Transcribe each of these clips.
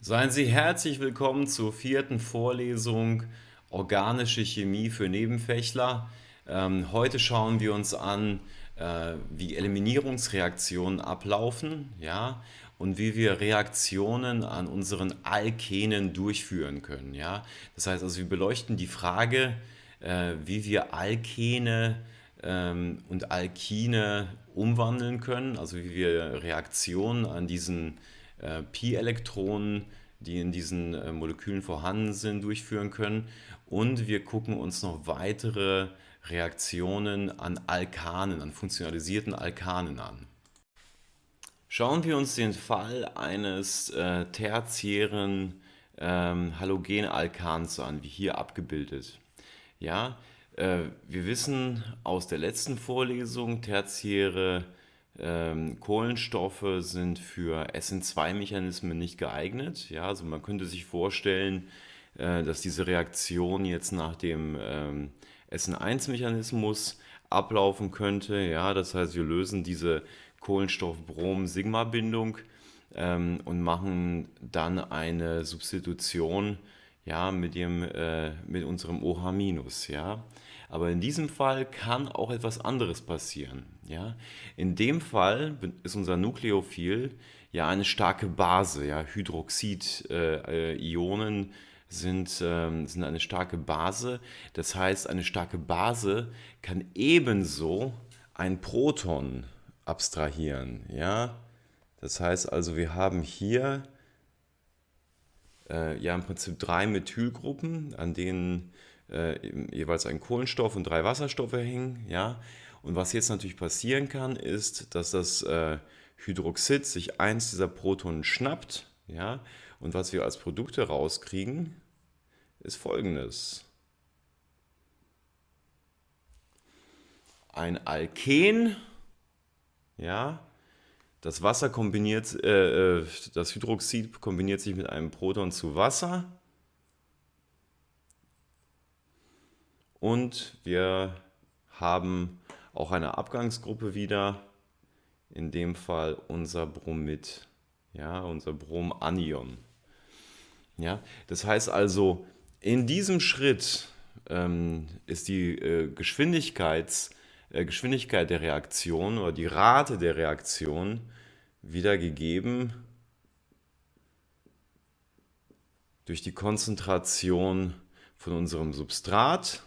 Seien Sie herzlich willkommen zur vierten Vorlesung Organische Chemie für Nebenfächler. Ähm, heute schauen wir uns an, äh, wie Eliminierungsreaktionen ablaufen ja, und wie wir Reaktionen an unseren Alkenen durchführen können. Ja. Das heißt also, wir beleuchten die Frage, äh, wie wir Alkene ähm, und Alkine umwandeln können, also wie wir Reaktionen an diesen äh, Pi-Elektronen, die in diesen äh, Molekülen vorhanden sind, durchführen können. Und wir gucken uns noch weitere Reaktionen an Alkanen, an funktionalisierten Alkanen an. Schauen wir uns den Fall eines äh, tertiären ähm, Halogenalkans an, wie hier abgebildet. Ja, äh, wir wissen aus der letzten Vorlesung, tertiäre ähm, Kohlenstoffe sind für SN2-Mechanismen nicht geeignet. Ja, also man könnte sich vorstellen, äh, dass diese Reaktion jetzt nach dem ähm, SN1-Mechanismus ablaufen könnte. Ja, das heißt, wir lösen diese Kohlenstoff-Brom-Sigma-Bindung ähm, und machen dann eine Substitution ja, mit, dem, äh, mit unserem OH-. Ja. Aber in diesem Fall kann auch etwas anderes passieren. Ja? In dem Fall ist unser Nukleophil ja eine starke Base. Ja? Hydroxid-Ionen äh, sind, äh, sind eine starke Base. Das heißt, eine starke Base kann ebenso ein Proton abstrahieren. Ja? Das heißt also, wir haben hier äh, ja im Prinzip drei Methylgruppen, an denen äh, jeweils ein Kohlenstoff und drei Wasserstoffe hängen. Ja? Und was jetzt natürlich passieren kann, ist, dass das äh, Hydroxid sich eins dieser Protonen schnappt. Ja? Und was wir als Produkte rauskriegen, ist folgendes. Ein Alken, ja, das Wasser kombiniert, äh, äh das Hydroxid kombiniert sich mit einem Proton zu Wasser Und wir haben auch eine Abgangsgruppe wieder, in dem Fall unser Bromid, ja, unser Bromanion. Ja, das heißt also, in diesem Schritt ähm, ist die äh, Geschwindigkeits, äh, Geschwindigkeit der Reaktion oder die Rate der Reaktion wiedergegeben durch die Konzentration von unserem Substrat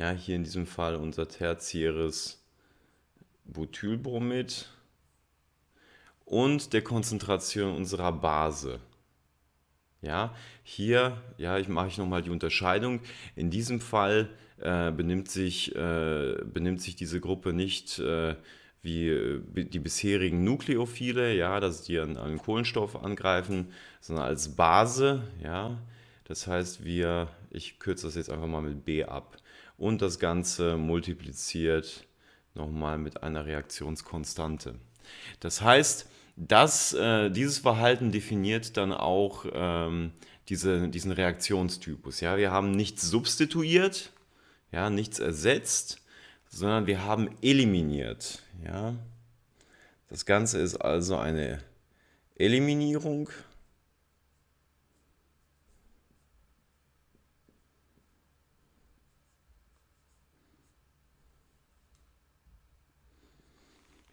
Ja, hier in diesem Fall unser tertiäres Butylbromid und der Konzentration unserer Base. Ja, hier ja, ich mache ich nochmal die Unterscheidung. In diesem Fall äh, benimmt, sich, äh, benimmt sich diese Gruppe nicht äh, wie die bisherigen Nukleophile, ja, dass die an, an Kohlenstoff angreifen, sondern als Base. Ja. Das heißt, wir, ich kürze das jetzt einfach mal mit B ab und das Ganze multipliziert nochmal mit einer Reaktionskonstante. Das heißt, dass, äh, dieses Verhalten definiert dann auch ähm, diese, diesen Reaktionstypus. Ja? Wir haben nichts substituiert, ja, nichts ersetzt, sondern wir haben eliminiert. Ja? Das Ganze ist also eine Eliminierung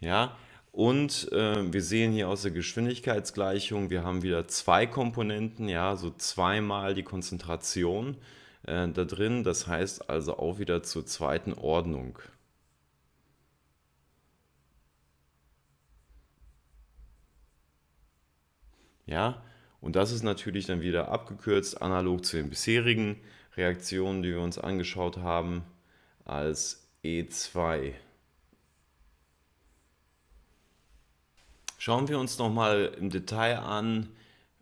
Ja, und äh, wir sehen hier aus der Geschwindigkeitsgleichung, wir haben wieder zwei Komponenten, ja, so zweimal die Konzentration äh, da drin. Das heißt also auch wieder zur zweiten Ordnung. Ja, und das ist natürlich dann wieder abgekürzt, analog zu den bisherigen Reaktionen, die wir uns angeschaut haben, als E2. Schauen wir uns nochmal im Detail an,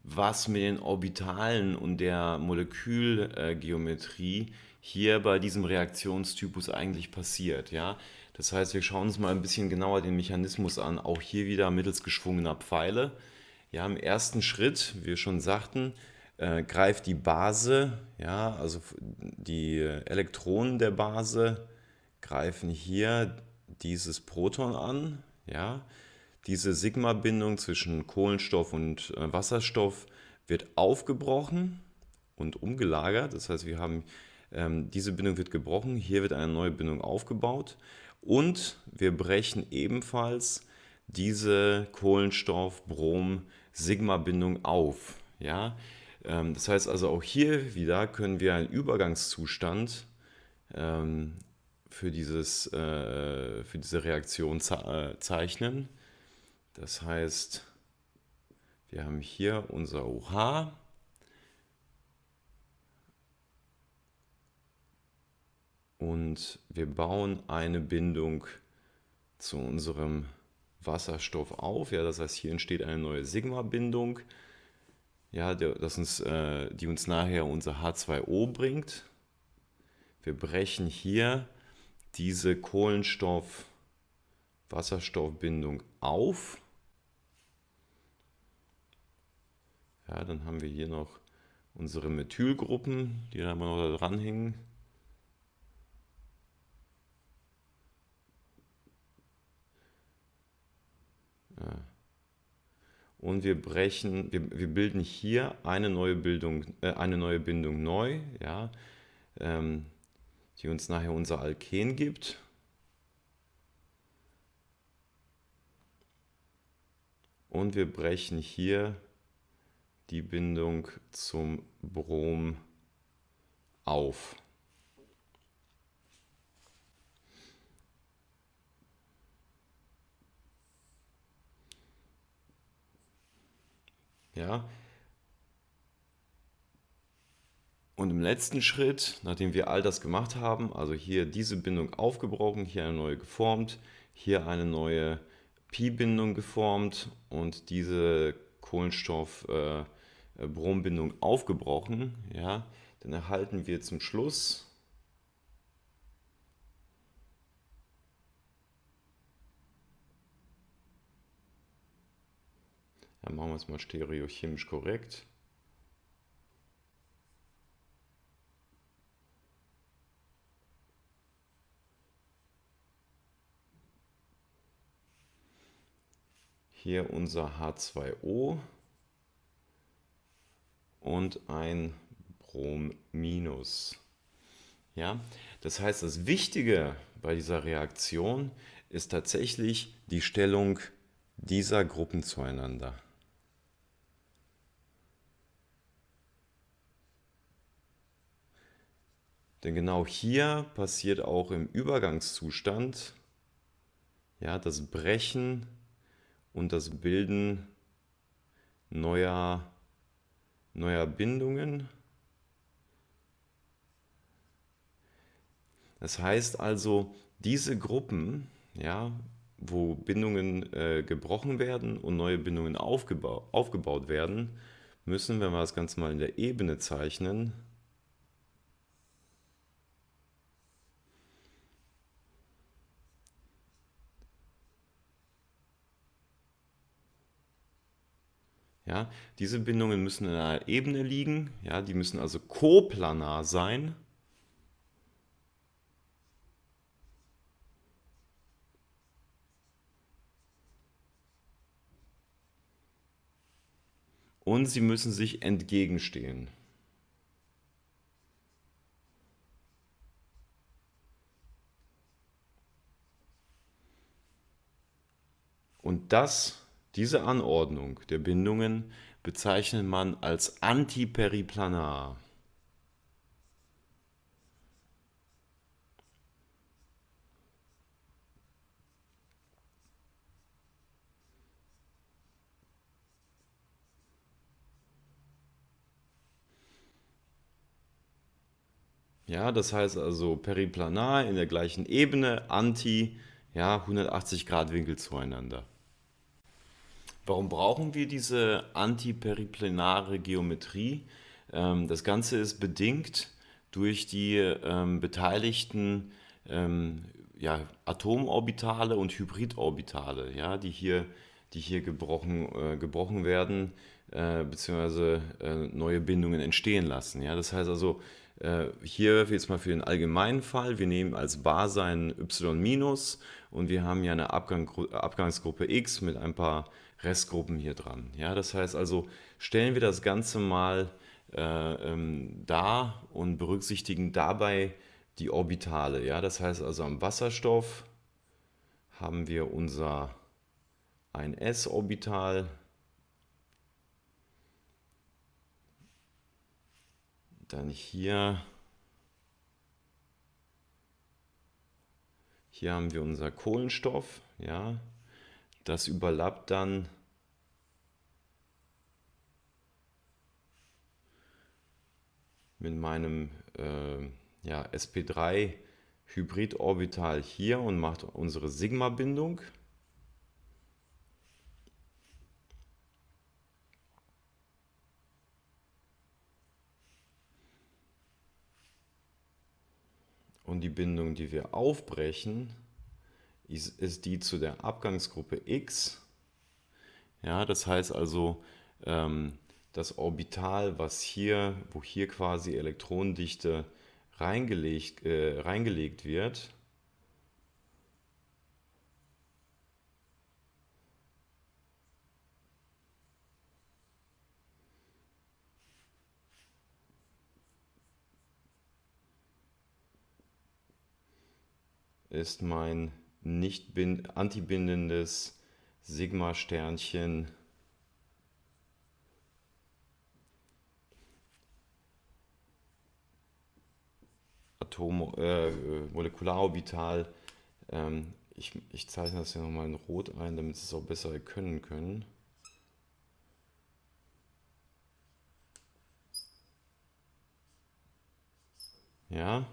was mit den Orbitalen und der Molekülgeometrie hier bei diesem Reaktionstypus eigentlich passiert. Ja? Das heißt, wir schauen uns mal ein bisschen genauer den Mechanismus an, auch hier wieder mittels geschwungener Pfeile. Ja, Im ersten Schritt, wie wir schon sagten, äh, greift die Base, ja, also die Elektronen der Base greifen hier dieses Proton an. Ja? Diese Sigma-Bindung zwischen Kohlenstoff und äh, Wasserstoff wird aufgebrochen und umgelagert. Das heißt, wir haben ähm, diese Bindung wird gebrochen, hier wird eine neue Bindung aufgebaut und wir brechen ebenfalls diese Kohlenstoff-Brom-Sigma-Bindung auf. Ja? Ähm, das heißt also auch hier wieder können wir einen Übergangszustand ähm, für, dieses, äh, für diese Reaktion äh, zeichnen. Das heißt, wir haben hier unser OH. Und wir bauen eine Bindung zu unserem Wasserstoff auf. Ja, das heißt, hier entsteht eine neue Sigma-Bindung, ja, äh, die uns nachher unser H2O bringt. Wir brechen hier diese Kohlenstoff-Wasserstoffbindung auf. Ja, dann haben wir hier noch unsere Methylgruppen, die da noch da dranhängen. Ja. Und wir brechen, wir, wir bilden hier eine neue Bildung, äh, eine neue Bindung neu, ja, ähm, die uns nachher unser Alken gibt. Und wir brechen hier die Bindung zum Brom auf. Ja. Und im letzten Schritt, nachdem wir all das gemacht haben, also hier diese Bindung aufgebrochen, hier eine neue geformt, hier eine neue Pi-Bindung geformt und diese Kohlenstoff-Brombindung äh, aufgebrochen, ja, dann erhalten wir zum Schluss Dann machen wir es mal stereochemisch korrekt. Hier unser H2O und ein Brom-. Ja, das heißt, das Wichtige bei dieser Reaktion ist tatsächlich die Stellung dieser Gruppen zueinander. Denn genau hier passiert auch im Übergangszustand ja, das Brechen und das Bilden neuer, neuer Bindungen. Das heißt also, diese Gruppen, ja, wo Bindungen äh, gebrochen werden und neue Bindungen aufgeba aufgebaut werden, müssen, wenn wir das Ganze mal in der Ebene zeichnen, Ja, diese Bindungen müssen in einer Ebene liegen, ja, die müssen also koplanar sein. Und sie müssen sich entgegenstehen. Und das diese Anordnung der Bindungen bezeichnet man als antiperiplanar. Ja, das heißt also periplanar in der gleichen Ebene, anti, ja, 180 Grad Winkel zueinander. Warum brauchen wir diese antiperiplenare Geometrie? Ähm, das Ganze ist bedingt durch die ähm, beteiligten ähm, ja, Atomorbitale und Hybridorbitale, ja, die hier, die hier gebrochen, äh, gebrochen werden, äh, beziehungsweise äh, neue Bindungen entstehen lassen. Ja. Das heißt also, Äh, hier jetzt mal für den allgemeinen Fall, wir nehmen als Base ein y- und wir haben ja eine Abgang, Abgangsgruppe x mit ein paar Restgruppen hier dran. Ja, das heißt also, stellen wir das Ganze mal äh, ähm, dar und berücksichtigen dabei die Orbitale. Ja, das heißt also am Wasserstoff haben wir unser 1s-Orbital, dann hier, hier haben wir unser Kohlenstoff, ja, das überlappt dann mit meinem äh, ja, sp3 Hybridorbital hier und macht unsere Sigma-Bindung. Und die Bindung, die wir aufbrechen, ist, ist die zu der Abgangsgruppe X. Ja, das heißt also, ähm, das Orbital, was hier, wo hier quasi Elektronendichte reingelegt, äh, reingelegt wird, ist mein nicht antibindendes Sigma-Sternchen Atom, äh, Molekularorbital. Ähm, ich, ich zeichne das hier nochmal in Rot ein, damit Sie es auch besser erkennen können. Ja,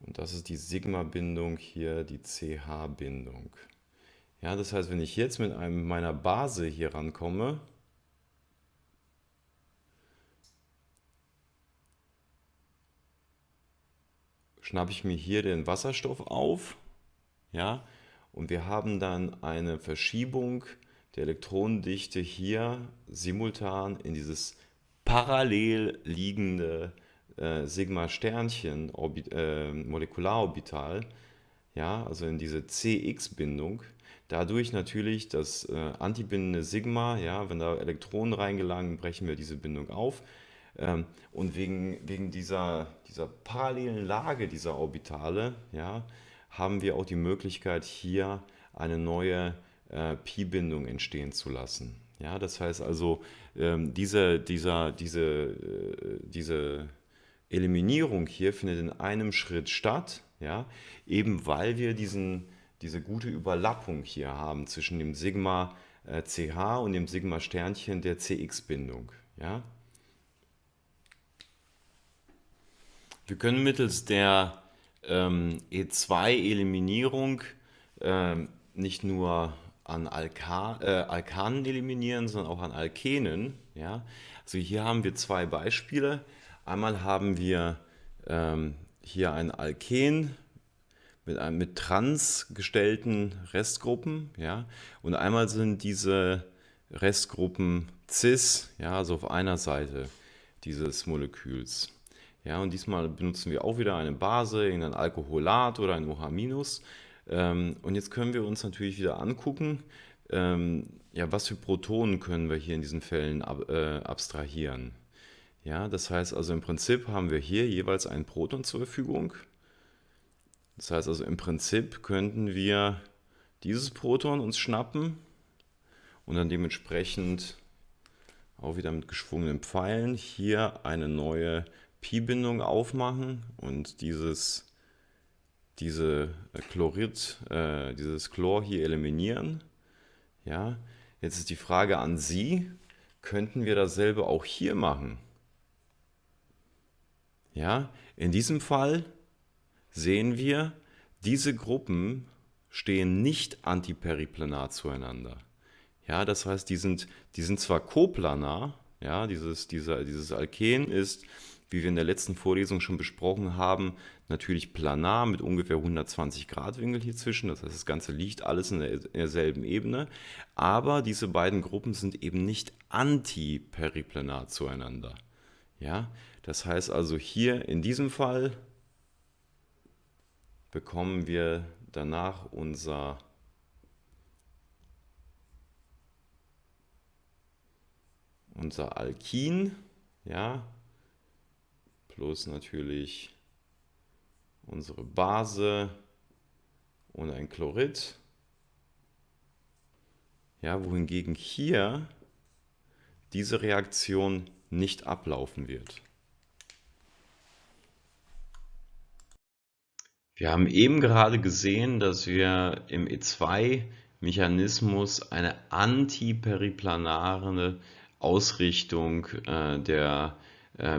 Und das ist die Sigma-Bindung hier, die CH-Bindung. Ja, das heißt, wenn ich jetzt mit einem meiner Base hier rankomme, schnappe ich mir hier den Wasserstoff auf, ja, und wir haben dann eine Verschiebung der Elektronendichte hier simultan in dieses parallel liegende äh, Sigma-Sternchen äh, ja, also in diese CX-Bindung, dadurch natürlich das äh, antibindende Sigma, ja, wenn da Elektronen reingelangen, brechen wir diese Bindung auf. Ähm, und wegen, wegen dieser, dieser parallelen Lage dieser Orbitale ja, haben wir auch die Möglichkeit, hier eine neue äh, Pi-Bindung entstehen zu lassen. Ja, das heißt also, ähm, diese, dieser, diese, äh, diese Eliminierung hier findet in einem Schritt statt, ja, eben weil wir diesen, diese gute Überlappung hier haben zwischen dem Sigma äh, CH und dem Sigma Sternchen der CX-Bindung. Ja. Wir können mittels der ähm, E2-Eliminierung äh, nicht nur an Alka äh, Alkanen eliminieren, sondern auch an Alkenen. Ja? Also hier haben wir zwei Beispiele. Einmal haben wir ähm, hier ein Alken mit, einem, mit trans gestellten Restgruppen. Ja? Und einmal sind diese Restgruppen cis, ja, also auf einer Seite dieses Moleküls. Ja, und diesmal benutzen wir auch wieder eine Base, ein Alkoholat oder ein OH-. Ähm, und jetzt können wir uns natürlich wieder angucken, ähm, ja, was für Protonen können wir hier in diesen Fällen ab, äh, abstrahieren. Ja, das heißt also im Prinzip haben wir hier jeweils ein Proton zur Verfügung. Das heißt also im Prinzip könnten wir dieses Proton uns schnappen und dann dementsprechend auch wieder mit geschwungenen Pfeilen hier eine neue Pi-Bindung aufmachen und dieses, diese Chlorid, äh, dieses Chlor hier eliminieren. Ja, jetzt ist die Frage an Sie, könnten wir dasselbe auch hier machen? Ja, in diesem Fall sehen wir, diese Gruppen stehen nicht antiperiplanar zueinander. Ja, das heißt, die sind, die sind zwar koplanar, Ja, dieses, dieser, dieses Alken ist, wie wir in der letzten Vorlesung schon besprochen haben, natürlich planar mit ungefähr 120 Grad Winkel hier zwischen. Das heißt, das Ganze liegt alles in, der, in derselben Ebene. Aber diese beiden Gruppen sind eben nicht antiperiplanar zueinander. Ja, das heißt also hier in diesem Fall bekommen wir danach unser unser Alkin, ja, plus natürlich unsere Base und ein Chlorid. Ja, wohingegen hier diese Reaktion nicht ablaufen wird. Wir haben eben gerade gesehen, dass wir im E2-Mechanismus eine antiperiplanare Ausrichtung äh, der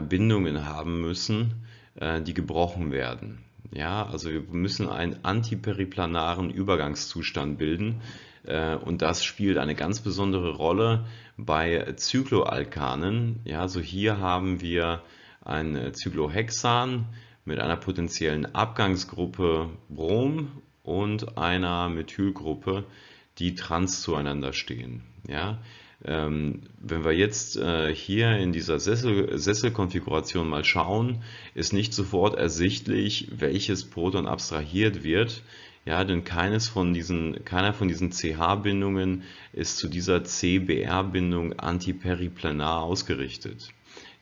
Bindungen haben müssen, äh, die gebrochen werden. Ja, also wir müssen einen antiperiplanaren Übergangszustand bilden äh, und das spielt eine ganz besondere Rolle bei Zykloalkanen. Ja, also hier haben wir ein Cyclohexan mit einer potenziellen Abgangsgruppe Brom und einer Methylgruppe, die trans zueinander stehen. Ja? Ähm, wenn wir jetzt äh, hier in dieser Sessel, Sesselkonfiguration mal schauen, ist nicht sofort ersichtlich, welches Proton abstrahiert wird. Ja, denn keines von diesen, keiner von diesen CH-Bindungen ist zu dieser CBR-Bindung antiperiplanar ausgerichtet.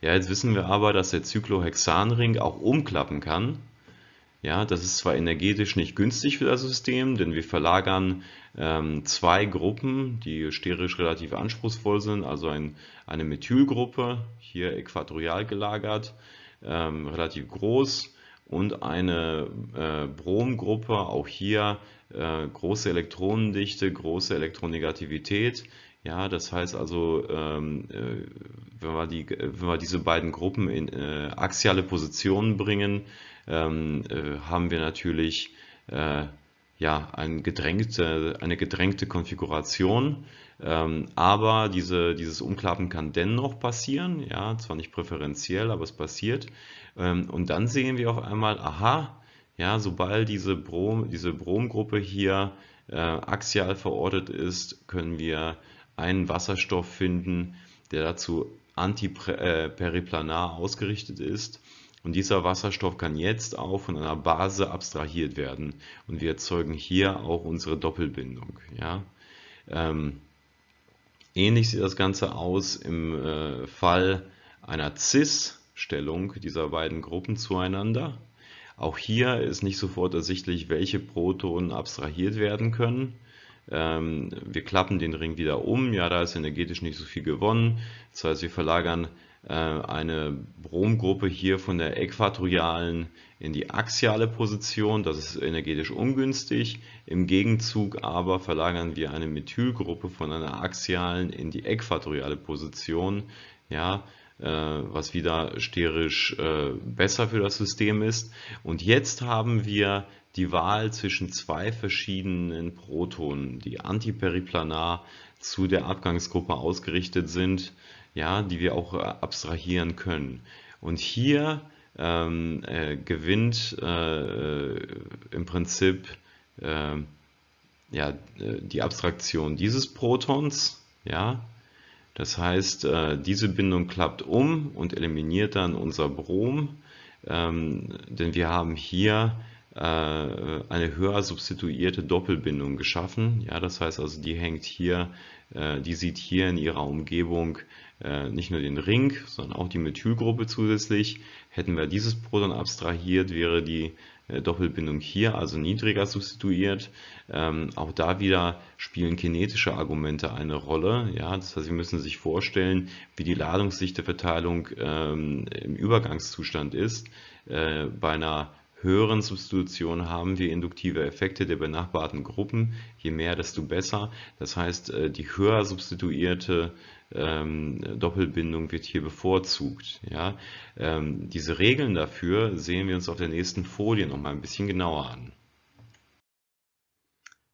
Ja, jetzt wissen wir aber, dass der Cyclohexanring auch umklappen kann. Ja, das ist zwar energetisch nicht günstig für das System, denn wir verlagern ähm, zwei Gruppen, die sterisch relativ anspruchsvoll sind, also ein, eine Methylgruppe, hier äquatorial gelagert, ähm, relativ groß, und eine äh, Bromgruppe, auch hier äh, große Elektronendichte, große Elektronegativität, ja, das heißt also, ähm, äh, wenn, wir die, wenn wir diese beiden Gruppen in äh, axiale Positionen bringen, ähm, äh, haben wir natürlich äh, ja, ein gedrängte, eine gedrängte Konfiguration. Ähm, aber diese, dieses Umklappen kann dennoch passieren, ja, zwar nicht präferenziell, aber es passiert. Ähm, und dann sehen wir auf einmal, aha, ja, sobald diese, Brom, diese Bromgruppe hier äh, axial verortet ist, können wir einen Wasserstoff finden, der dazu antiperiplanar ausgerichtet ist. Und dieser Wasserstoff kann jetzt auch von einer Base abstrahiert werden. Und wir erzeugen hier auch unsere Doppelbindung. Ja? Ähm, ähnlich sieht das Ganze aus im äh, Fall einer Cis-Stellung dieser beiden Gruppen zueinander. Auch hier ist nicht sofort ersichtlich, welche Protonen abstrahiert werden können. Ähm, wir klappen den Ring wieder um, ja, da ist energetisch nicht so viel gewonnen. Das heißt, wir verlagern eine Bromgruppe hier von der äquatorialen in die axiale Position. Das ist energetisch ungünstig. Im Gegenzug aber verlagern wir eine Methylgruppe von einer axialen in die äquatoriale Position. Ja, äh, was wieder sterisch äh, besser für das System ist. Und jetzt haben wir die Wahl zwischen zwei verschiedenen Protonen, die antiperiplanar zu der Abgangsgruppe ausgerichtet sind, ja, die wir auch äh, abstrahieren können. Und hier ähm, äh, gewinnt äh, im Prinzip äh, ja, die Abstraktion dieses Protons, ja, das heißt, äh, diese Bindung klappt um und eliminiert dann unser Brom, ähm, denn wir haben hier äh, eine höher substituierte Doppelbindung geschaffen. Ja, das heißt also, die hängt hier, äh, die sieht hier in ihrer Umgebung nicht nur den Ring, sondern auch die Methylgruppe zusätzlich. Hätten wir dieses Proton abstrahiert, wäre die äh, Doppelbindung hier, also niedriger substituiert. Ähm, auch da wieder spielen kinetische Argumente eine Rolle. Ja? Das heißt, Sie müssen sich vorstellen, wie die Ladungsdichteverteilung ähm, im Übergangszustand ist. Äh, bei einer höheren Substitution haben wir induktive Effekte der benachbarten Gruppen. Je mehr, desto besser. Das heißt, äh, die höher substituierte ähm, Doppelbindung wird hier bevorzugt. Ja? Ähm, diese Regeln dafür sehen wir uns auf der nächsten Folie noch mal ein bisschen genauer an.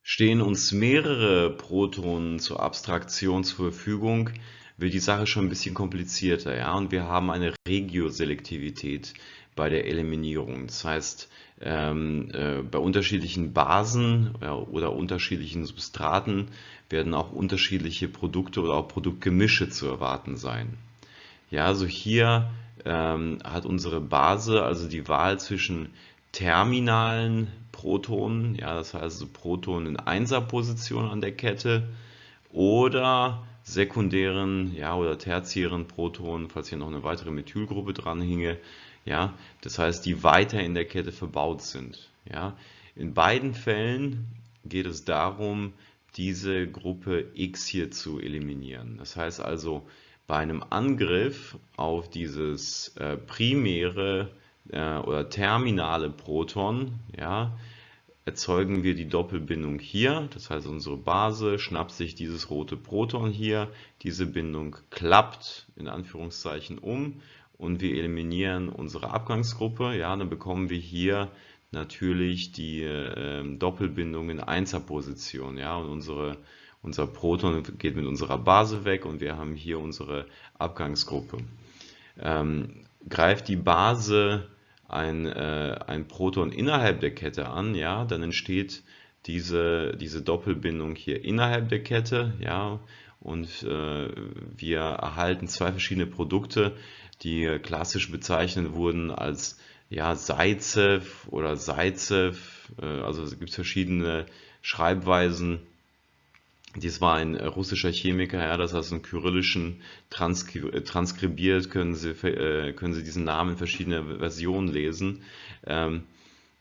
Stehen uns mehrere Protonen zur Abstraktion zur Verfügung, wird die Sache schon ein bisschen komplizierter, ja, und wir haben eine Regioselektivität bei der Eliminierung. Das heißt, ähm, äh, bei unterschiedlichen Basen ja, oder unterschiedlichen Substraten werden auch unterschiedliche Produkte oder auch Produktgemische zu erwarten sein. Ja, also hier ähm, hat unsere Base also die Wahl zwischen terminalen Protonen, ja, das heißt also Protonen in Einserposition an der Kette oder sekundären ja, oder tertiären Protonen, falls hier noch eine weitere Methylgruppe dran hinge, ja, das heißt, die weiter in der Kette verbaut sind. Ja. In beiden Fällen geht es darum, diese Gruppe X hier zu eliminieren. Das heißt also, bei einem Angriff auf dieses äh, primäre äh, oder terminale Proton, ja, erzeugen wir die Doppelbindung hier. Das heißt, unsere Base schnappt sich dieses rote Proton hier. Diese Bindung klappt in Anführungszeichen um und wir eliminieren unsere Abgangsgruppe. Ja, dann bekommen wir hier natürlich die äh, Doppelbindung in Einserposition. Ja, und unsere, unser Proton geht mit unserer Base weg und wir haben hier unsere Abgangsgruppe. Ähm, greift die Base ein, äh, ein Proton innerhalb der Kette an, ja, dann entsteht diese, diese Doppelbindung hier innerhalb der Kette, ja, und äh, wir erhalten zwei verschiedene Produkte, die klassisch bezeichnet wurden als ja, Zaitsev oder Zaitsev, äh, also es gibt verschiedene Schreibweisen, dies war ein äh, russischer Chemiker, ja, das heißt, einen kyrillischen transkri äh, transkribiert, können Sie, äh, können Sie diesen Namen in verschiedene Versionen lesen, ähm,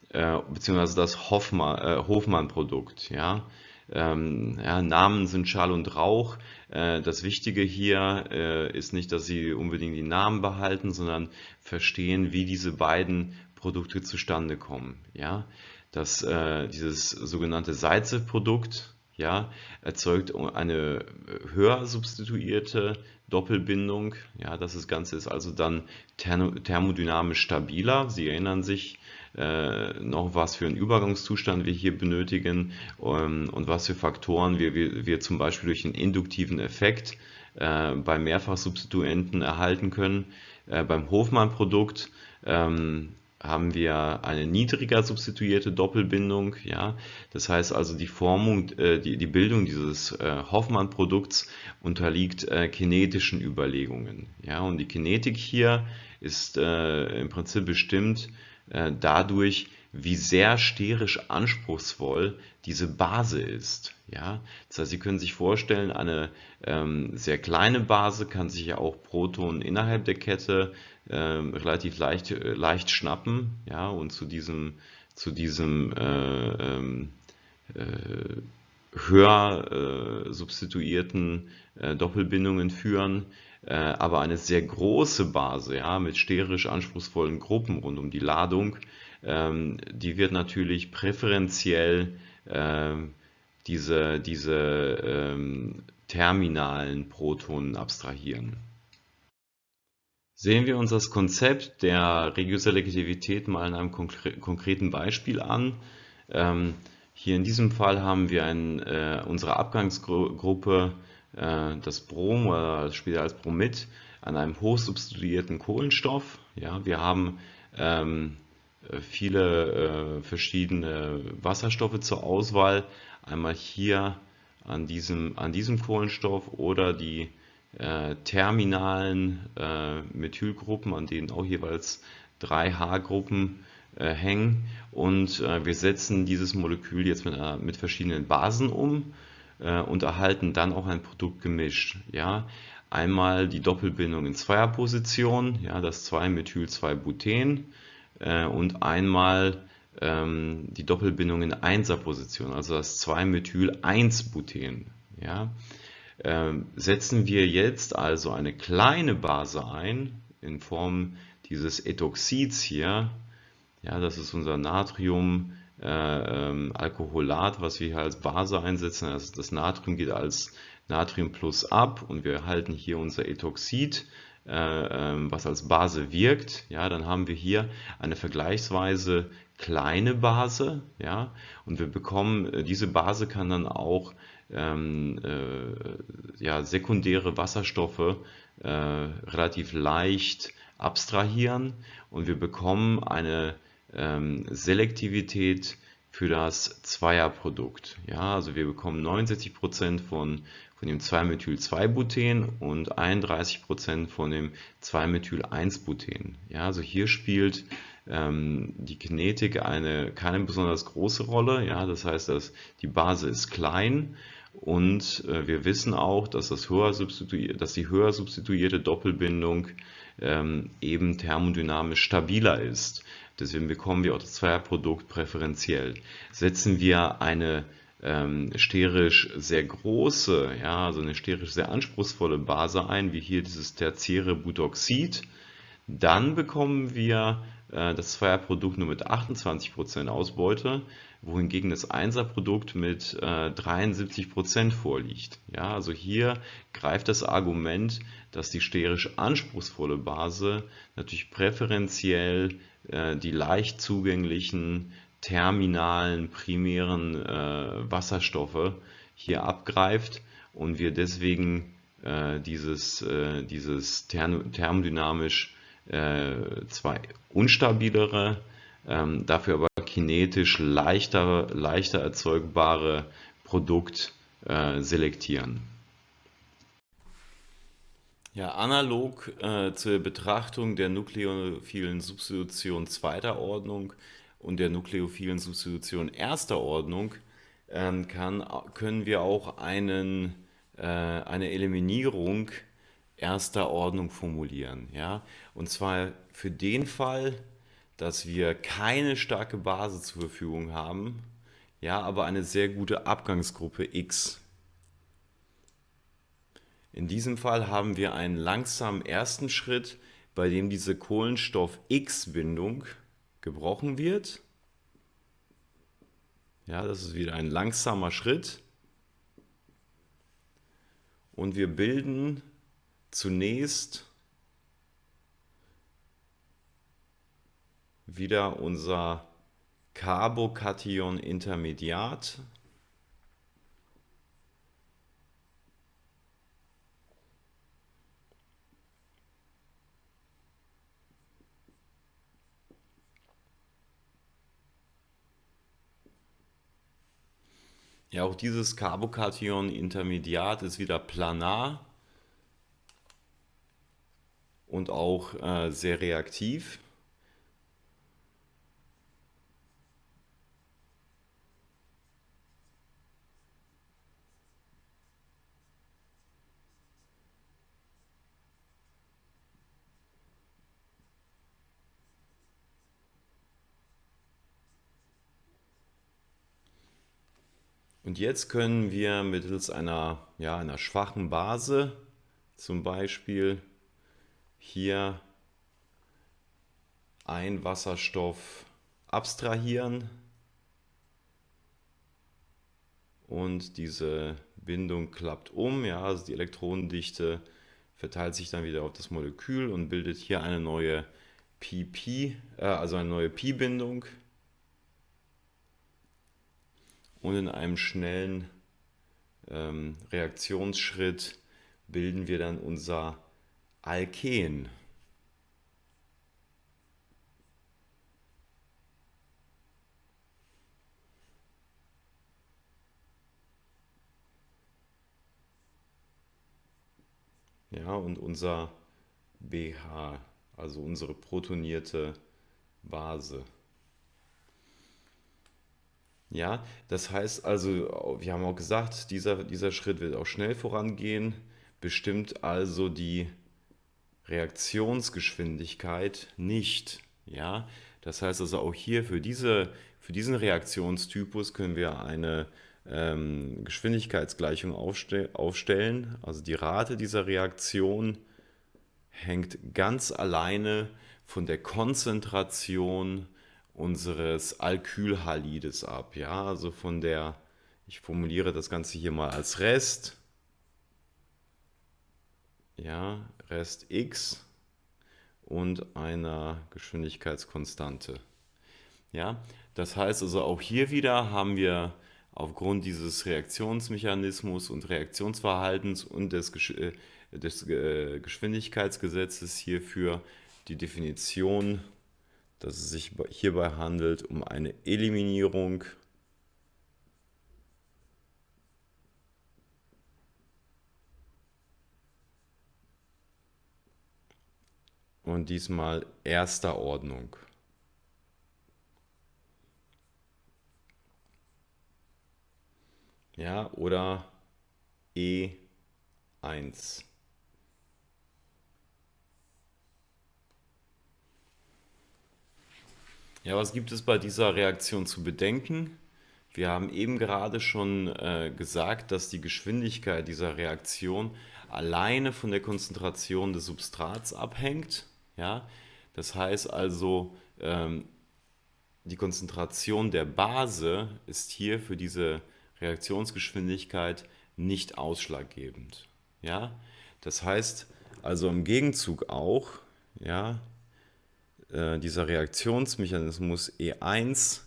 äh, beziehungsweise das Hoffmann, äh, Hofmann-Produkt. Ja. Ähm, ja, Namen sind Schall und Rauch. Äh, das Wichtige hier ist nicht, dass Sie unbedingt die Namen behalten, sondern verstehen, wie diese beiden Produkte zustande kommen. Ja. Das, dieses sogenannte Seize-Produkt, ja, erzeugt eine höher substituierte Doppelbindung. Ja, das Ganze ist also dann thermodynamisch stabiler. Sie erinnern sich äh, noch, was für einen Übergangszustand wir hier benötigen ähm, und was für Faktoren wir, wir, wir zum Beispiel durch einen induktiven Effekt äh, bei Mehrfachsubstituenten erhalten können. Äh, beim Hofmann-Produkt ähm, haben wir eine niedriger substituierte Doppelbindung. Ja? Das heißt also, die Formung, äh, die, die Bildung dieses äh, Hoffmann-Produkts unterliegt äh, kinetischen Überlegungen. Ja? Und die Kinetik hier ist äh, im Prinzip bestimmt dadurch, wie sehr sterisch anspruchsvoll diese Base ist. Ja? Das heißt, Sie können sich vorstellen, eine ähm, sehr kleine Base kann sich ja auch Protonen innerhalb der Kette ähm, relativ leicht, äh, leicht schnappen ja? und zu diesem, zu diesem äh, ähm, äh, höher äh, substituierten äh, Doppelbindungen führen. Äh, aber eine sehr große Base ja, mit sterisch anspruchsvollen Gruppen rund um die Ladung ähm, die wird natürlich präferenziell ähm, diese, diese ähm, terminalen Protonen abstrahieren. Sehen wir uns das Konzept der Regioselektivität mal in einem konkreten Beispiel an. Hier in diesem Fall haben wir ein, äh, unsere Abgangsgruppe, äh, das Brom oder später als Bromid, an einem hochsubstituierten Kohlenstoff. Ja, wir haben ähm, äh, viele äh, verschiedene Wasserstoffe zur Auswahl. Einmal hier an diesem, an diesem Kohlenstoff oder die äh, terminalen äh, Methylgruppen, an denen auch jeweils drei H-Gruppen hängen. Und äh, wir setzen dieses Molekül jetzt mit, mit verschiedenen Basen um und erhalten dann auch ein Produkt gemischt. Ja? Einmal die Doppelbindung in Zweierposition, ja, das 2-Methyl-2-Buten äh, und einmal ähm, die Doppelbindung in Einserposition, also das 2-Methyl-1-Buten. Ja? Ähm, setzen wir jetzt also eine kleine Base ein, in Form dieses Ethoxids hier, ja, das ist unser Natrium, äh, ähm, Alkoholat, was wir hier als Base einsetzen. Also das Natrium geht als Natrium plus ab und wir erhalten hier unser Ethoxid äh, ähm, was als Base wirkt, ja, dann haben wir hier eine vergleichsweise kleine Base, ja, und wir bekommen, äh, diese Base kann dann auch ähm, äh, ja, sekundäre Wasserstoffe äh, relativ leicht abstrahieren und wir bekommen eine ähm, Selektivität für das Zweierprodukt. Ja, also wir bekommen 69% von, von dem 2-Methyl-2-Buten und 31% von dem 2-Methyl-1-Buten. Ja, also hier spielt ähm, die Kinetik eine, keine besonders große Rolle. Ja, das heißt, dass die Base ist klein und äh, wir wissen auch, dass, das höher dass die höher substituierte Doppelbindung ähm, eben thermodynamisch stabiler ist. Deswegen bekommen wir auch das Zweierprodukt präferenziell. Setzen wir eine ähm, sterisch sehr große, ja, also eine sterisch sehr anspruchsvolle Base ein, wie hier dieses tertiäre Butoxid, dann bekommen wir das Zweierprodukt nur mit 28% Ausbeute, wohingegen das Einserprodukt mit äh, 73% vorliegt. Ja, also hier greift das Argument, dass die sterisch anspruchsvolle Base natürlich präferenziell äh, die leicht zugänglichen terminalen primären äh, Wasserstoffe hier abgreift und wir deswegen äh, dieses, äh, dieses thermodynamisch äh, zwar unstabilere, ähm, dafür aber kinetisch leichter, leichter erzeugbare Produkt äh, selektieren. Ja, analog äh, zur Betrachtung der nukleophilen Substitution zweiter Ordnung und der nukleophilen Substitution erster Ordnung ähm, kann, können wir auch einen, äh, eine Eliminierung erster Ordnung formulieren. Ja? Und zwar für den Fall, dass wir keine starke Base zur Verfügung haben, ja, aber eine sehr gute Abgangsgruppe X. In diesem Fall haben wir einen langsamen ersten Schritt, bei dem diese Kohlenstoff-X-Bindung gebrochen wird. Ja, das ist wieder ein langsamer Schritt. Und wir bilden zunächst wieder unser Carbokation Intermediat. Ja, auch dieses Carbokation Intermediat ist wieder planar und auch äh, sehr reaktiv. Und jetzt können wir mittels einer, ja, einer schwachen Base zum Beispiel hier ein Wasserstoff abstrahieren und diese Bindung klappt um, ja, also die Elektronendichte verteilt sich dann wieder auf das Molekül und bildet hier eine neue PP, äh, also eine neue Pi-Bindung. Und in einem schnellen ähm, Reaktionsschritt bilden wir dann unser Alken. Ja, und unser BH, also unsere protonierte Base. Ja, das heißt also, wir haben auch gesagt, dieser, dieser Schritt wird auch schnell vorangehen, bestimmt also die Reaktionsgeschwindigkeit nicht. Ja, das heißt also auch hier für, diese, für diesen Reaktionstypus können wir eine ähm, Geschwindigkeitsgleichung aufste aufstellen. Also die Rate dieser Reaktion hängt ganz alleine von der Konzentration unseres Alkylhalides ab. Ja, also von der, ich formuliere das Ganze hier mal als Rest. Ja, Rest x und einer Geschwindigkeitskonstante. Ja, das heißt also auch hier wieder haben wir aufgrund dieses Reaktionsmechanismus und Reaktionsverhaltens und des, äh, des äh, Geschwindigkeitsgesetzes hierfür die Definition, dass es sich hierbei handelt um eine Eliminierung und diesmal erster Ordnung. Ja, oder E1. Ja, was gibt es bei dieser Reaktion zu bedenken? Wir haben eben gerade schon äh, gesagt, dass die Geschwindigkeit dieser Reaktion alleine von der Konzentration des Substrats abhängt. Ja? Das heißt also, ähm, die Konzentration der Base ist hier für diese Reaktionsgeschwindigkeit nicht ausschlaggebend. Ja? Das heißt also im Gegenzug auch, ja, äh, dieser Reaktionsmechanismus E1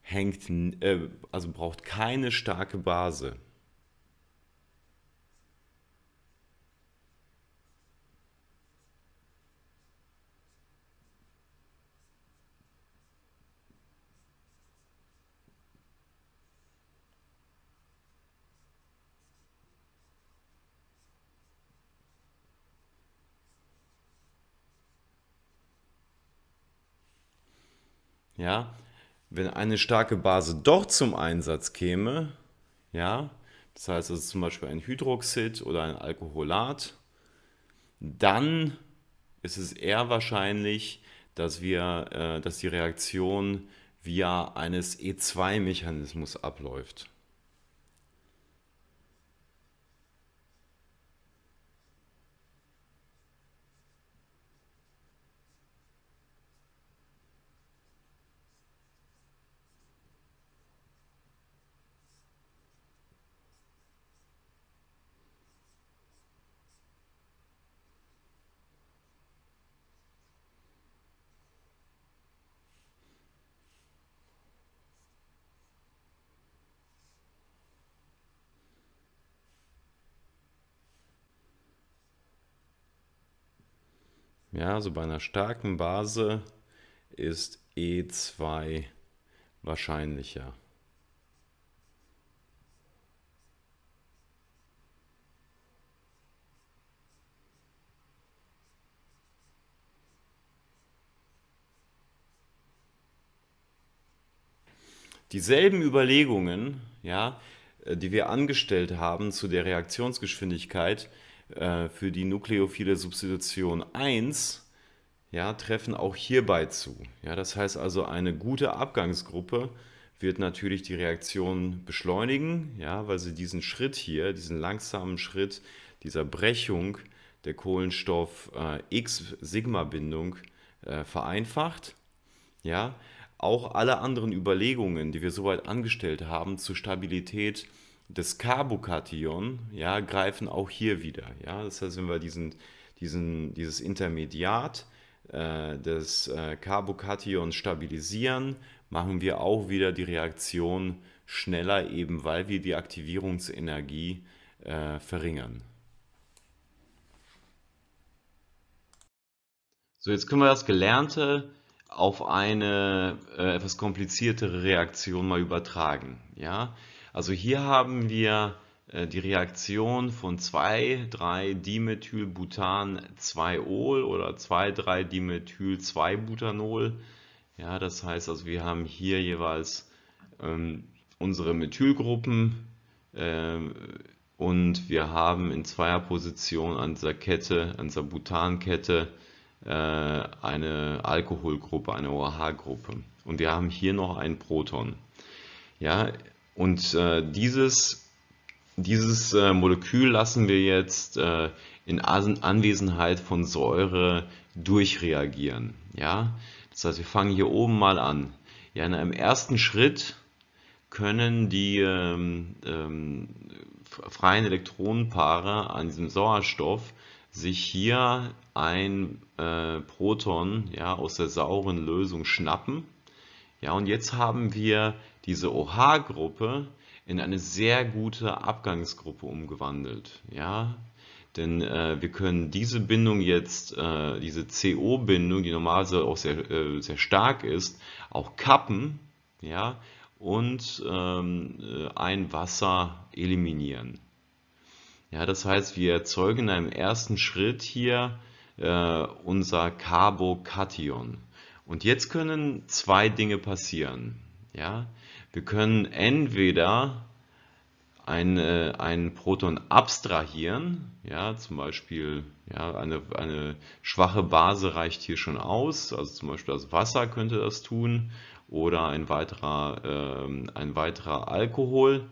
hängt, äh, also braucht keine starke Base. Ja, wenn eine starke Base doch zum Einsatz käme, ja, das heißt also zum Beispiel ein Hydroxid oder ein Alkoholat, dann ist es eher wahrscheinlich, dass, wir, äh, dass die Reaktion via eines E2-Mechanismus abläuft. Ja, also bei einer starken Base ist E2 wahrscheinlicher. Dieselben Überlegungen, ja, äh, die wir angestellt haben zu der Reaktionsgeschwindigkeit, äh, für die nukleophile Substitution 1 ja, treffen auch hierbei zu. Ja, das heißt also, eine gute Abgangsgruppe wird natürlich die Reaktion beschleunigen, ja, weil sie diesen Schritt hier, diesen langsamen Schritt dieser Brechung der Kohlenstoff-X-Sigma-Bindung äh, äh, vereinfacht. Ja, auch alle anderen Überlegungen, die wir soweit angestellt haben zur Stabilität des Carbokation ja, greifen auch hier wieder. Ja? Das heißt, wenn wir diesen, diesen, dieses Intermediat äh, des äh, Carbokations stabilisieren, machen wir auch wieder die Reaktion schneller, eben weil wir die Aktivierungsenergie äh, verringern. So, jetzt können wir das Gelernte auf eine äh, etwas kompliziertere Reaktion mal übertragen. Ja? Also hier haben wir äh, die Reaktion von 2,3-Dimethylbutan-2-Ol oder 2,3-Dimethyl-2-Butanol. Ja, das heißt also, wir haben hier jeweils ähm, unsere Methylgruppen äh, und wir haben in Zweierposition an dieser Kette, an dieser Butankette äh, eine Alkoholgruppe, eine OH-Gruppe. Und wir haben hier noch ein Proton. Ja, und äh, dieses, dieses äh, Molekül lassen wir jetzt äh, in Anwesenheit von Säure durchreagieren. Ja? Das heißt, wir fangen hier oben mal an. Ja, in einem ersten Schritt können die ähm, ähm, freien Elektronenpaare an diesem Sauerstoff sich hier ein äh, Proton ja, aus der sauren Lösung schnappen. Ja, und jetzt haben wir diese OH-Gruppe in eine sehr gute Abgangsgruppe umgewandelt. Ja, denn äh, wir können diese Bindung jetzt, äh, diese CO-Bindung, die normalerweise auch sehr, äh, sehr stark ist, auch kappen ja, und ähm, äh, ein Wasser eliminieren. Ja, das heißt, wir erzeugen in einem ersten Schritt hier äh, unser Carbokation. Und jetzt können zwei Dinge passieren. Ja, wir können entweder ein, äh, ein Proton abstrahieren, ja, zum Beispiel ja, eine, eine schwache Base reicht hier schon aus, also zum Beispiel das Wasser könnte das tun oder ein weiterer, äh, ein weiterer Alkohol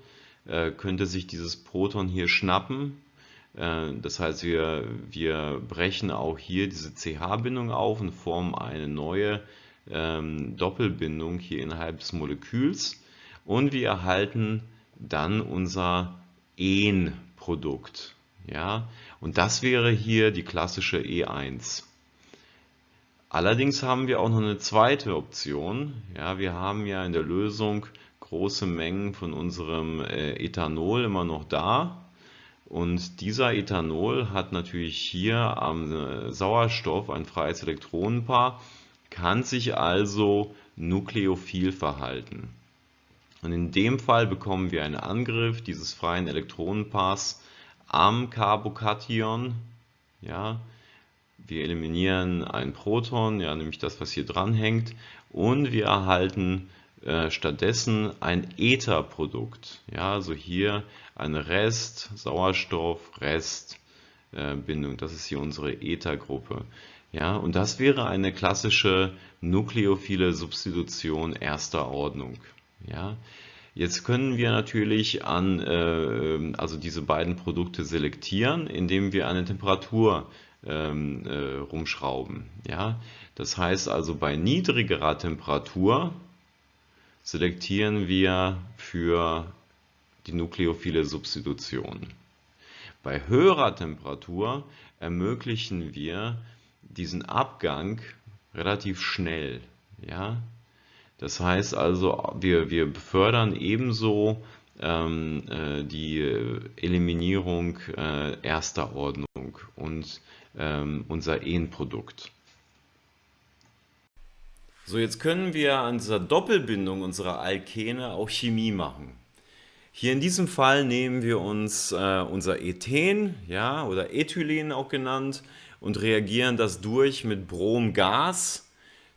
äh, könnte sich dieses Proton hier schnappen. Äh, das heißt, wir, wir brechen auch hier diese CH-Bindung auf und formen eine neue ähm, Doppelbindung hier innerhalb des Moleküls und wir erhalten dann unser En-Produkt. Ja? Und das wäre hier die klassische E1. Allerdings haben wir auch noch eine zweite Option. Ja, wir haben ja in der Lösung große Mengen von unserem äh, Ethanol immer noch da. Und dieser Ethanol hat natürlich hier am äh, Sauerstoff ein freies Elektronenpaar, kann sich also nukleophil verhalten. Und in dem Fall bekommen wir einen Angriff dieses freien Elektronenpaars am Carbokation. Ja, wir eliminieren ein Proton, ja, nämlich das, was hier dran hängt, und wir erhalten äh, stattdessen ein Etherprodukt. Ja, also hier eine Rest, Sauerstoff, Rest, Bindung. Das ist hier unsere Ethergruppe. Ja, und das wäre eine klassische nukleophile Substitution erster Ordnung. Ja, jetzt können wir natürlich an, äh, also diese beiden Produkte selektieren, indem wir eine Temperatur ähm, äh, rumschrauben. Ja, das heißt also bei niedrigerer Temperatur selektieren wir für die nukleophile Substitution. Bei höherer Temperatur ermöglichen wir diesen Abgang relativ schnell. Ja? Das heißt also, wir, wir befördern ebenso ähm, äh, die Eliminierung äh, erster Ordnung und ähm, unser Ehenprodukt. So, jetzt können wir an dieser Doppelbindung unserer Alkene auch Chemie machen. Hier in diesem Fall nehmen wir uns äh, unser Ethen ja, oder Ethylen auch genannt und reagieren das durch mit Bromgas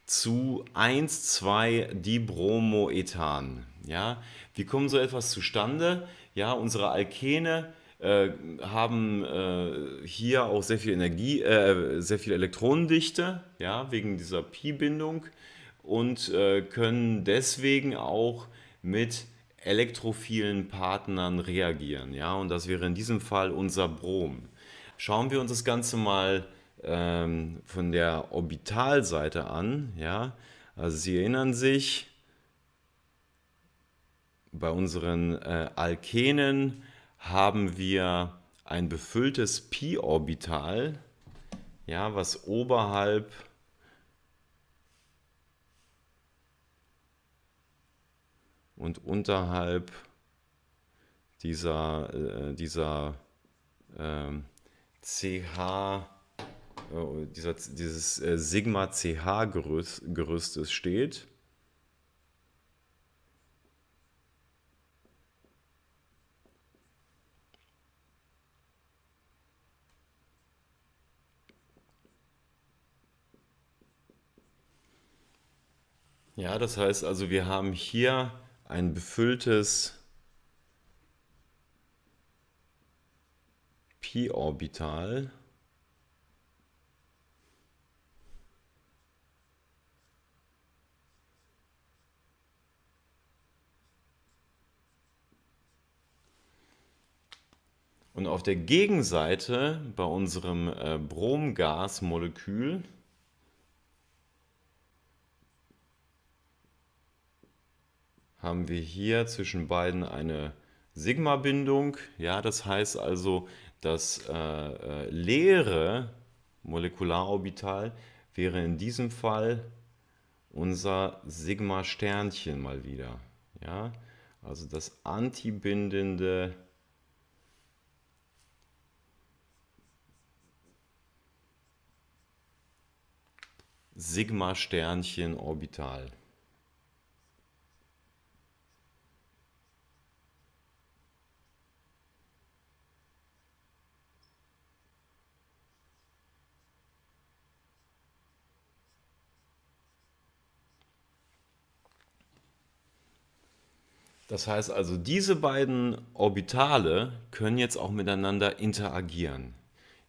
zu 1,2-Dibromoethan. Ja, wie kommt so etwas zustande? Ja, unsere Alkene äh, haben äh, hier auch sehr viel Energie, äh, sehr viel Elektronendichte, ja, wegen dieser Pi-Bindung und äh, können deswegen auch mit elektrophilen Partnern reagieren. Ja, und das wäre in diesem Fall unser Brom. Schauen wir uns das Ganze mal ähm, von der Orbitalseite an. Ja? Also Sie erinnern sich, bei unseren äh, Alkenen haben wir ein befülltes Pi-Orbital, ja, was oberhalb und unterhalb dieser, äh, dieser äh, CH dieser, dieses äh, Sigma CH Gerüst, Gerüstes steht. Ja, das heißt also, wir haben hier ein befülltes Pi-Orbital. Und auf der Gegenseite bei unserem äh, Bromgasmolekül haben wir hier zwischen beiden eine Sigma-Bindung. Ja, das heißt also, das äh, äh, leere Molekularorbital wäre in diesem Fall unser Sigma-Sternchen mal wieder. Ja? Also das antibindende Sigma-Sternchen-Orbital. Das heißt also, diese beiden Orbitale können jetzt auch miteinander interagieren.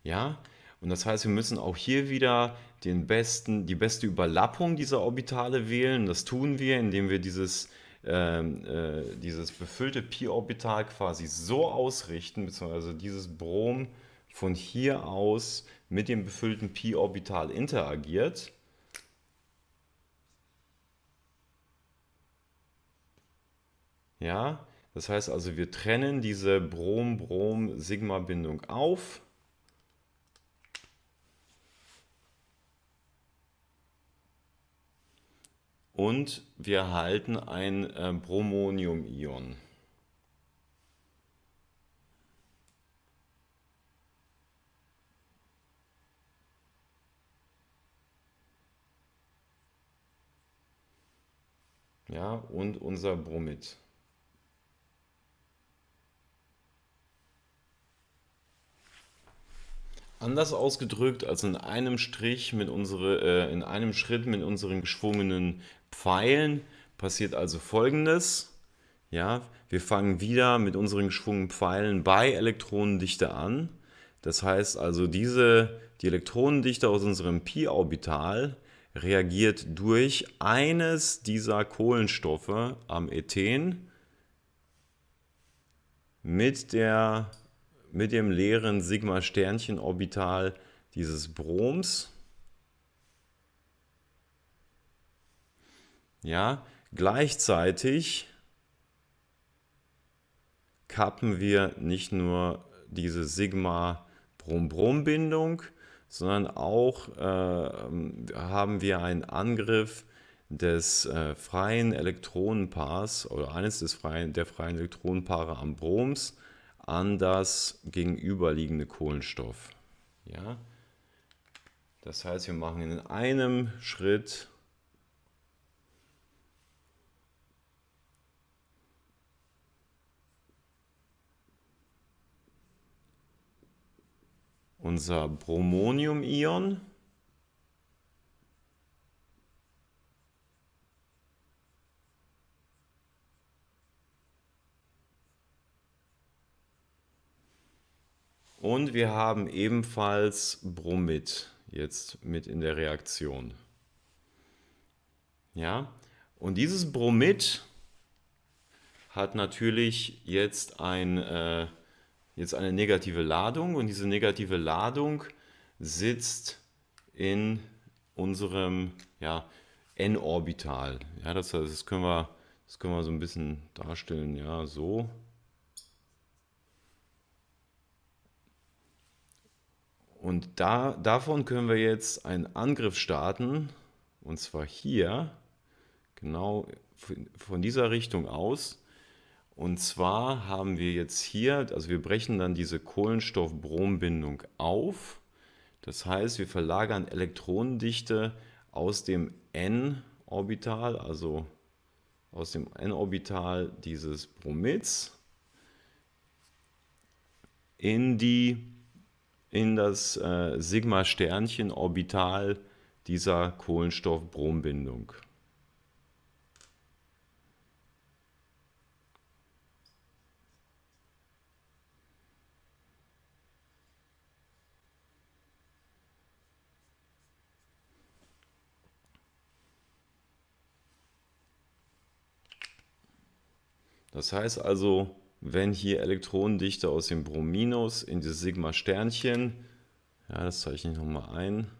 Ja? Und das heißt, wir müssen auch hier wieder den besten, die beste Überlappung dieser Orbitale wählen. Das tun wir, indem wir dieses, äh, äh, dieses befüllte Pi-Orbital quasi so ausrichten, beziehungsweise dieses Brom von hier aus mit dem befüllten Pi-Orbital interagiert. Ja, das heißt also, wir trennen diese Brom-Brom-Sigma-Bindung auf. Und wir erhalten ein äh, Bromonium-Ion. Ja, und unser Bromid. Anders ausgedrückt als in einem Strich mit unsere, äh, in einem Schritt mit unseren geschwungenen Pfeilen passiert also folgendes. Ja, wir fangen wieder mit unseren geschwungenen Pfeilen bei Elektronendichte an. Das heißt also, diese, die Elektronendichte aus unserem Pi-Orbital reagiert durch eines dieser Kohlenstoffe am Ethen mit der mit dem leeren Sigma-Sternchen-Orbital dieses Broms. Ja, gleichzeitig kappen wir nicht nur diese Sigma-Brom-Brom-Bindung, sondern auch äh, haben wir einen Angriff des äh, freien Elektronenpaars oder eines des freien, der freien Elektronenpaare am Broms an das gegenüberliegende Kohlenstoff. Ja? Das heißt, wir machen in einem Schritt unser Bromonium-Ion Und wir haben ebenfalls Bromid jetzt mit in der Reaktion. Ja, und dieses Bromid hat natürlich jetzt, ein, äh, jetzt eine negative Ladung und diese negative Ladung sitzt in unserem ja, n-Orbital. Ja, das, das, können wir, das können wir so ein bisschen darstellen, ja, so. Und da, davon können wir jetzt einen Angriff starten, und zwar hier, genau von dieser Richtung aus. Und zwar haben wir jetzt hier, also wir brechen dann diese Kohlenstoff-Brom-Bindung auf. Das heißt, wir verlagern Elektronendichte aus dem n-Orbital, also aus dem n-Orbital dieses Bromids, in die in das äh, Sigma-Sternchen-Orbital dieser Kohlenstoff-Brom-Bindung. Das heißt also, wenn hier Elektronendichte aus dem Brominus in dieses Sigma-Sternchen, ja, das zeichne ich nochmal ein,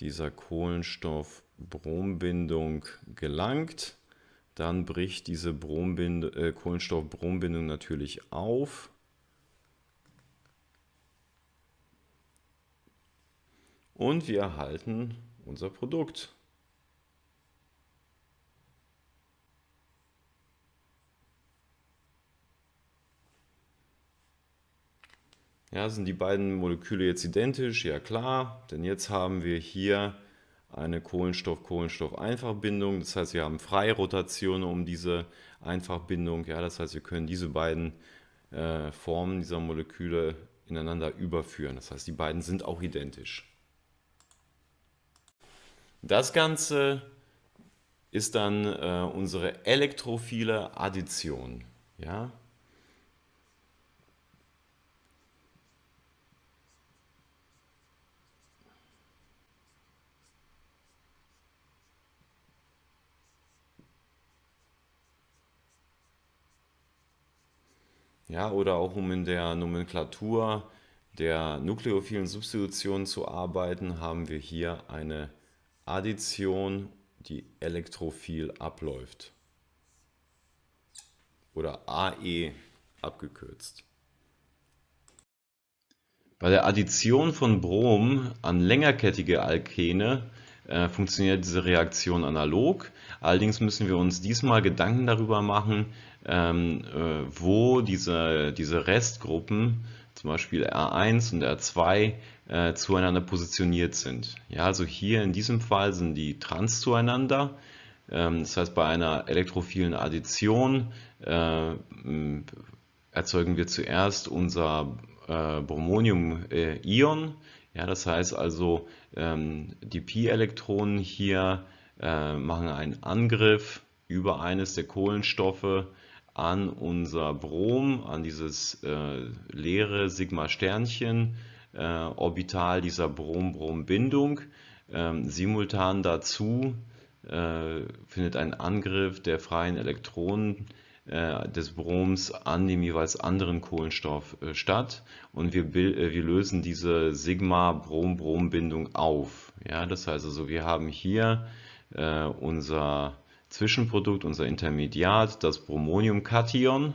dieser Kohlenstoff-Brombindung gelangt, dann bricht diese äh, Kohlenstoff-Brombindung natürlich auf. Und wir erhalten unser Produkt. Ja, sind die beiden Moleküle jetzt identisch? Ja klar, denn jetzt haben wir hier eine Kohlenstoff-Kohlenstoff-Einfachbindung. Das heißt, wir haben freie Rotation um diese Einfachbindung. Ja, das heißt, wir können diese beiden äh, Formen dieser Moleküle ineinander überführen. Das heißt, die beiden sind auch identisch. Das Ganze ist dann äh, unsere elektrophile Addition. Ja? Ja, oder auch um in der Nomenklatur der nukleophilen Substitution zu arbeiten, haben wir hier eine Addition, die elektrophil abläuft. Oder AE abgekürzt. Bei der Addition von Brom an längerkettige Alkene äh, funktioniert diese Reaktion analog. Allerdings müssen wir uns diesmal Gedanken darüber machen, ähm, äh, wo diese, diese Restgruppen, zum Beispiel R1 und R2, äh, zueinander positioniert sind. Ja, also hier in diesem Fall sind die trans zueinander. Ähm, das heißt, bei einer elektrophilen Addition erzeugen wir zuerst unser Bromonium-Ion. Ja, das heißt also, ähm, die Pi-Elektronen hier äh, machen einen Angriff über eines der Kohlenstoffe an unser Brom, an dieses äh, leere Sigma-Sternchen, äh, Orbital dieser Brom-Brom-Bindung. Ähm, simultan dazu findet ein Angriff der freien Elektronen des Broms an dem jeweils anderen Kohlenstoff äh, statt und wir, äh, wir lösen diese Sigma-Brom-Brom-Bindung auf. Ja, das heißt also, wir haben hier unser Zwischenprodukt, unser Intermediat, das Bromonium-Kation.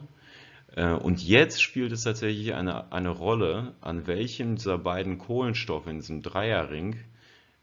Äh, und jetzt spielt es tatsächlich eine, eine Rolle, an welchen dieser beiden Kohlenstoffe in diesem Dreierring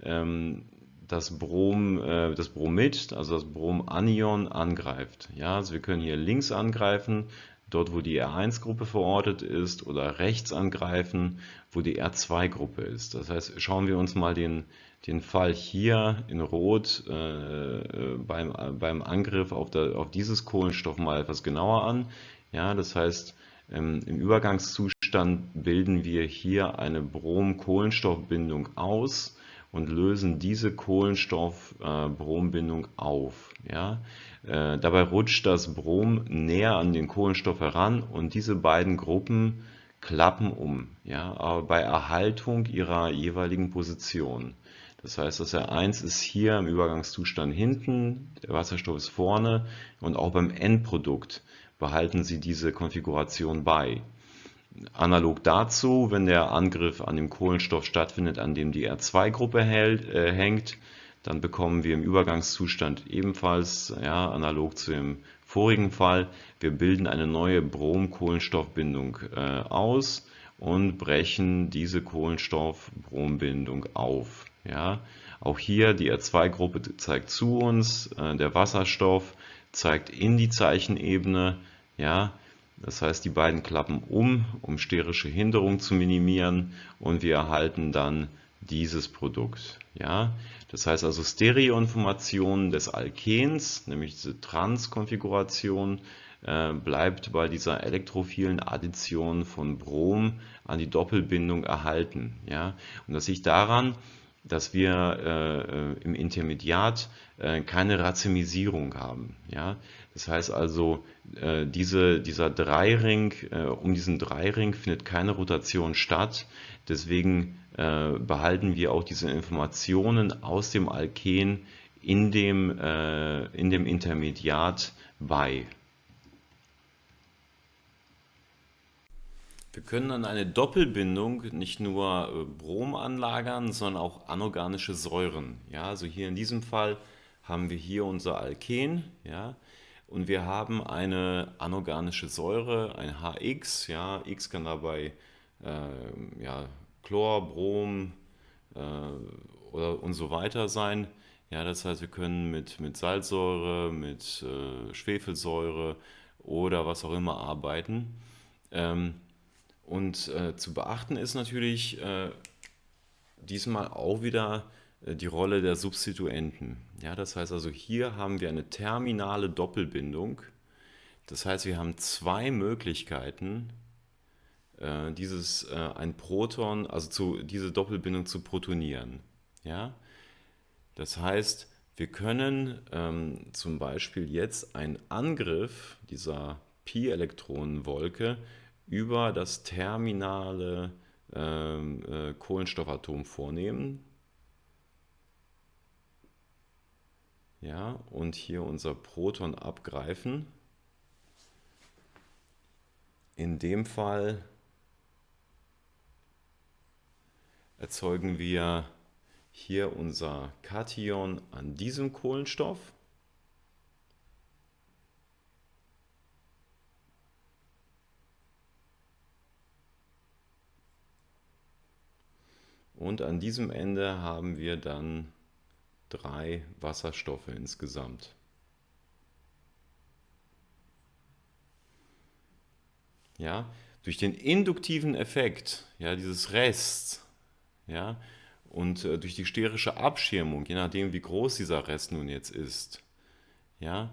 ähm, das, Brom, äh, das Bromid, also das Bromanion, angreift. Ja, also wir können hier links angreifen, dort wo die R1-Gruppe verortet ist, oder rechts angreifen, wo die R2-Gruppe ist. Das heißt, schauen wir uns mal den, den Fall hier in Rot äh, beim, beim Angriff auf, der, auf dieses Kohlenstoff mal etwas genauer an. Ja, das heißt, ähm, im Übergangszustand bilden wir hier eine Brom-Kohlenstoffbindung aus und lösen diese Kohlenstoff-Brombindung äh, auf. Ja? Äh, dabei rutscht das Brom näher an den Kohlenstoff heran und diese beiden Gruppen klappen um, ja? aber bei Erhaltung ihrer jeweiligen Position. Das heißt, das R1 ist hier im Übergangszustand hinten, der Wasserstoff ist vorne und auch beim Endprodukt behalten Sie diese Konfiguration bei. Analog dazu, wenn der Angriff an dem Kohlenstoff stattfindet, an dem die R2-Gruppe äh, hängt, dann bekommen wir im Übergangszustand ebenfalls, ja, analog zu dem vorigen Fall, wir bilden eine neue Brom-Kohlenstoffbindung äh, aus und brechen diese Kohlenstoff-Brombindung auf. Ja, auch hier die R2-Gruppe zeigt zu uns, äh, der Wasserstoff zeigt in die Zeichenebene. Ja, das heißt, die beiden klappen um, um sterische Hinderung zu minimieren und wir erhalten dann dieses Produkt. Ja, das heißt also Stereoinformation des Alkens, nämlich diese Trans-Konfiguration, äh, bleibt bei dieser elektrophilen Addition von Brom an die Doppelbindung erhalten. Ja, und das liegt daran, dass wir äh, im Intermediat äh, keine Racemisierung haben. Ja? Das heißt also, äh, diese, dieser Dreiring, äh, um diesen Dreiring findet keine Rotation statt. Deswegen äh, behalten wir auch diese Informationen aus dem Alken in dem, in dem Intermediat bei. Wir können an eine Doppelbindung nicht nur Brom anlagern, sondern auch anorganische Säuren. Ja, also hier in diesem Fall haben wir hier unser Alken. Ja. Und wir haben eine anorganische Säure, ein HX. Ja, X kann dabei äh, ja, Chlor, Brom äh, oder und so weiter sein. Ja, das heißt, wir können mit, mit Salzsäure, mit äh, Schwefelsäure oder was auch immer arbeiten. Ähm, und äh, zu beachten ist natürlich äh, diesmal auch wieder die Rolle der Substituenten. Ja, das heißt also, hier haben wir eine terminale Doppelbindung. Das heißt, wir haben zwei Möglichkeiten, äh, dieses, äh, ein Proton, also zu, diese Doppelbindung zu protonieren. Ja? Das heißt, wir können ähm, zum Beispiel jetzt einen Angriff dieser Pi-Elektronenwolke über das terminale ähm, äh, Kohlenstoffatom vornehmen. Ja, und hier unser Proton abgreifen. In dem Fall erzeugen wir hier unser Kation an diesem Kohlenstoff. Und an diesem Ende haben wir dann drei Wasserstoffe insgesamt. Ja, durch den induktiven Effekt, ja, dieses Rest, ja, und äh, durch die sterische Abschirmung, je nachdem wie groß dieser Rest nun jetzt ist, ja,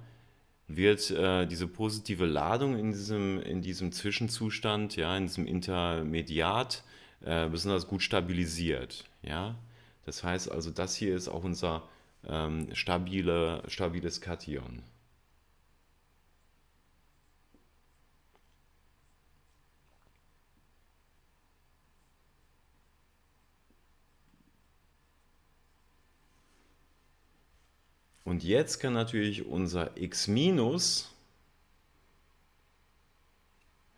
wird äh, diese positive Ladung in diesem, in diesem Zwischenzustand, ja, in diesem Intermediat äh, besonders gut stabilisiert. Ja? Das heißt also, das hier ist auch unser ähm, stabile, stabiles Kation. Und jetzt kann natürlich unser x minus,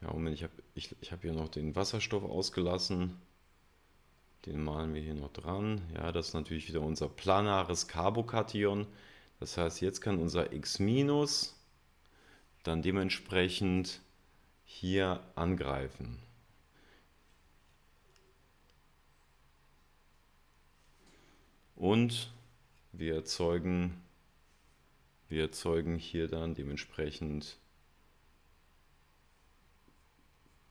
ja Moment, ich habe ich, ich hab hier noch den Wasserstoff ausgelassen, den malen wir hier noch dran. Ja, das ist natürlich wieder unser planares Carbokation. Das heißt, jetzt kann unser x dann dementsprechend hier angreifen. Und wir erzeugen wir erzeugen hier dann dementsprechend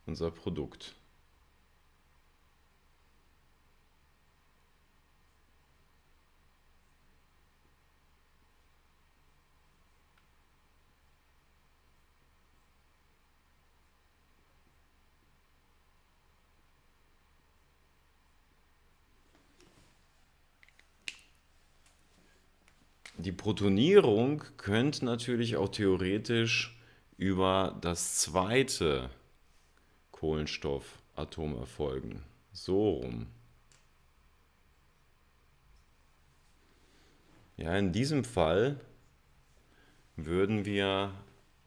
unser Produkt. Die Protonierung könnte natürlich auch theoretisch über das zweite Kohlenstoffatom erfolgen. So rum. Ja, in diesem Fall würden wir